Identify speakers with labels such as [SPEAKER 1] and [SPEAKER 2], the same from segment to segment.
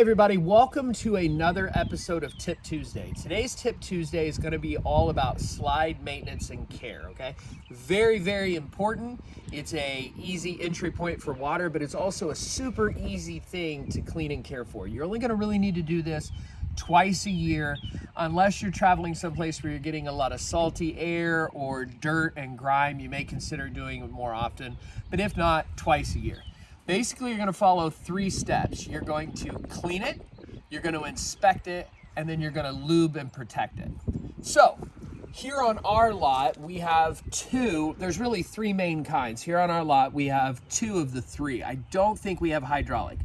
[SPEAKER 1] everybody, welcome to another episode of Tip Tuesday. Today's Tip Tuesday is going to be all about slide maintenance and care, okay? Very, very important. It's a easy entry point for water, but it's also a super easy thing to clean and care for. You're only going to really need to do this twice a year unless you're traveling someplace where you're getting a lot of salty air or dirt and grime you may consider doing it more often but if not twice a year basically you're going to follow three steps. You're going to clean it you're going to inspect it and then you're going to lube and protect it. So here on our lot we have two there's really three main kinds. Here on our lot we have two of the three. I don't think we have hydraulic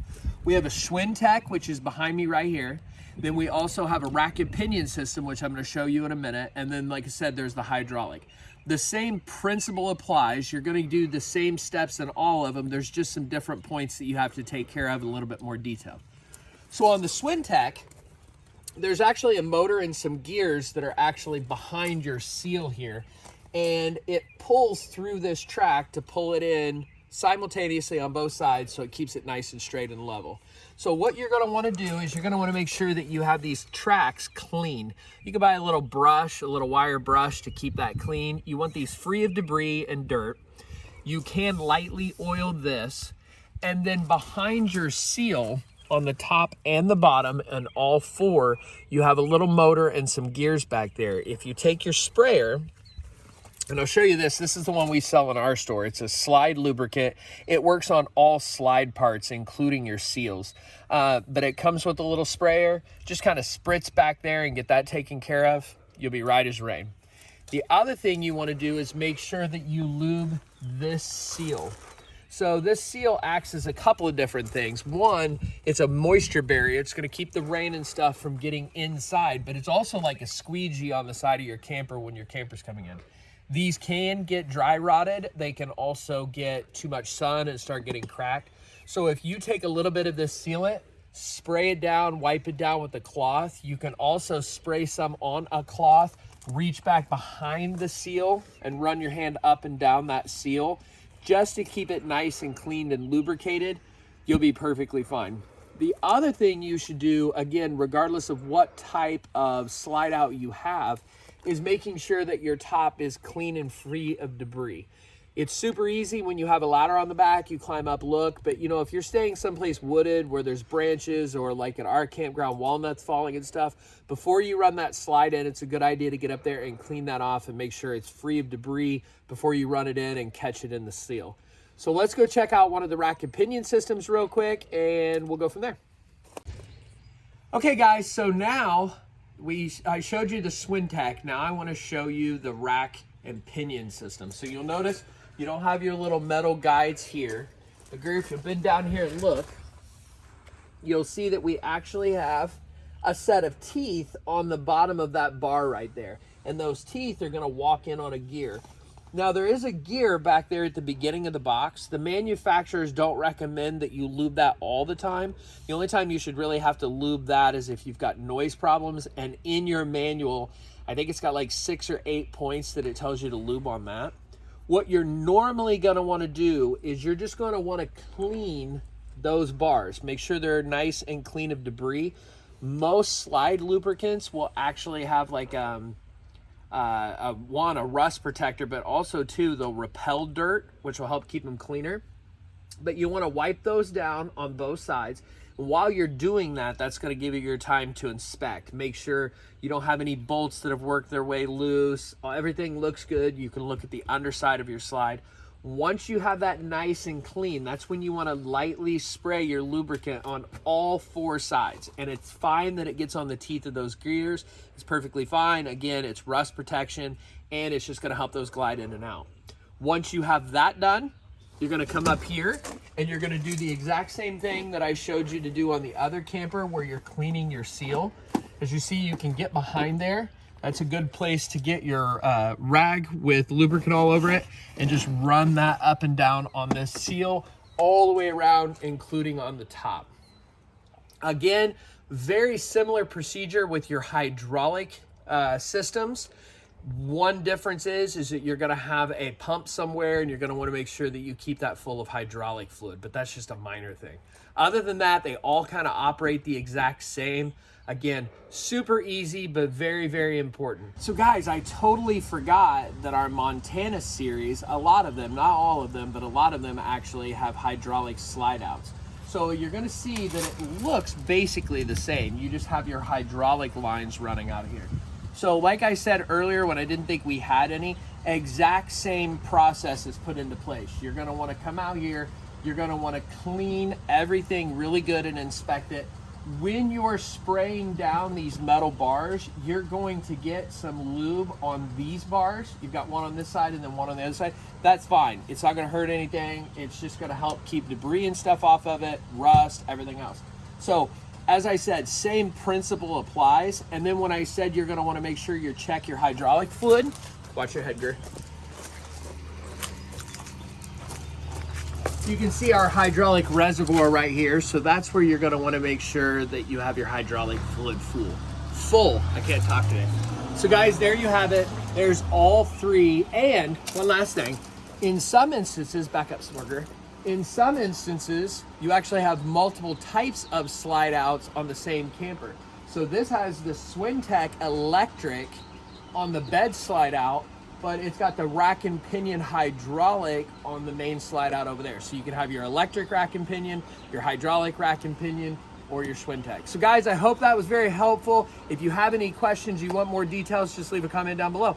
[SPEAKER 1] we have a Schwintek, which is behind me right here. Then we also have a rack and pinion system, which I'm gonna show you in a minute. And then, like I said, there's the hydraulic. The same principle applies. You're gonna do the same steps in all of them. There's just some different points that you have to take care of in a little bit more detail. So on the Schwintek, there's actually a motor and some gears that are actually behind your seal here. And it pulls through this track to pull it in simultaneously on both sides so it keeps it nice and straight and level. So what you're gonna wanna do is you're gonna wanna make sure that you have these tracks clean. You can buy a little brush, a little wire brush to keep that clean. You want these free of debris and dirt. You can lightly oil this. And then behind your seal, on the top and the bottom and all four, you have a little motor and some gears back there. If you take your sprayer and I'll show you this. This is the one we sell in our store. It's a slide lubricant. It works on all slide parts, including your seals. Uh, but it comes with a little sprayer. Just kind of spritz back there and get that taken care of. You'll be right as rain. The other thing you want to do is make sure that you lube this seal. So this seal acts as a couple of different things. One, it's a moisture barrier. It's going to keep the rain and stuff from getting inside, but it's also like a squeegee on the side of your camper when your camper's coming in. These can get dry rotted. They can also get too much sun and start getting cracked. So if you take a little bit of this sealant, spray it down, wipe it down with a cloth. You can also spray some on a cloth, reach back behind the seal and run your hand up and down that seal just to keep it nice and cleaned and lubricated. You'll be perfectly fine. The other thing you should do, again, regardless of what type of slide out you have, is making sure that your top is clean and free of debris. It's super easy when you have a ladder on the back, you climb up, look, but you know, if you're staying someplace wooded where there's branches or like at our campground, walnuts falling and stuff, before you run that slide in, it's a good idea to get up there and clean that off and make sure it's free of debris before you run it in and catch it in the seal. So let's go check out one of the rack and pinion systems real quick and we'll go from there. Okay guys, so now we I showed you the Schwintek. Now I want to show you the rack and pinion system. So you'll notice you don't have your little metal guides here. But if you've been down here and look, you'll see that we actually have a set of teeth on the bottom of that bar right there. And those teeth are going to walk in on a gear. Now there is a gear back there at the beginning of the box. The manufacturers don't recommend that you lube that all the time. The only time you should really have to lube that is if you've got noise problems and in your manual, I think it's got like six or eight points that it tells you to lube on that. What you're normally gonna wanna do is you're just gonna wanna clean those bars. Make sure they're nice and clean of debris. Most slide lubricants will actually have like um, uh, a, one, a rust protector, but also two, they'll repel dirt, which will help keep them cleaner. But you want to wipe those down on both sides. While you're doing that, that's going to give you your time to inspect. Make sure you don't have any bolts that have worked their way loose. Everything looks good. You can look at the underside of your slide. Once you have that nice and clean, that's when you want to lightly spray your lubricant on all four sides. And it's fine that it gets on the teeth of those gears. It's perfectly fine. Again, it's rust protection and it's just going to help those glide in and out. Once you have that done, you're going to come up here and you're going to do the exact same thing that I showed you to do on the other camper where you're cleaning your seal. As you see, you can get behind there that's a good place to get your uh, rag with lubricant all over it and just run that up and down on this seal all the way around, including on the top. Again, very similar procedure with your hydraulic uh, systems. One difference is, is that you're gonna have a pump somewhere and you're gonna wanna make sure that you keep that full of hydraulic fluid, but that's just a minor thing. Other than that, they all kind of operate the exact same. Again, super easy, but very, very important. So guys, I totally forgot that our Montana series, a lot of them, not all of them, but a lot of them actually have hydraulic slide outs. So you're gonna see that it looks basically the same. You just have your hydraulic lines running out of here. So like I said earlier when I didn't think we had any, exact same process is put into place. You're gonna wanna come out here, you're gonna wanna clean everything really good and inspect it when you're spraying down these metal bars, you're going to get some lube on these bars. You've got one on this side and then one on the other side. That's fine. It's not going to hurt anything. It's just going to help keep debris and stuff off of it, rust, everything else. So, as I said, same principle applies. And then when I said you're going to want to make sure you check your hydraulic fluid, watch your head, Gert. you can see our hydraulic reservoir right here. So that's where you're gonna wanna make sure that you have your hydraulic fluid full. Full, I can't talk today. So guys, there you have it. There's all three. And one last thing, in some instances, back up in some instances, you actually have multiple types of slide outs on the same camper. So this has the Schwintek electric on the bed slide out but it's got the rack and pinion hydraulic on the main slide out over there. So you can have your electric rack and pinion, your hydraulic rack and pinion, or your Schwintek. So guys, I hope that was very helpful. If you have any questions, you want more details, just leave a comment down below.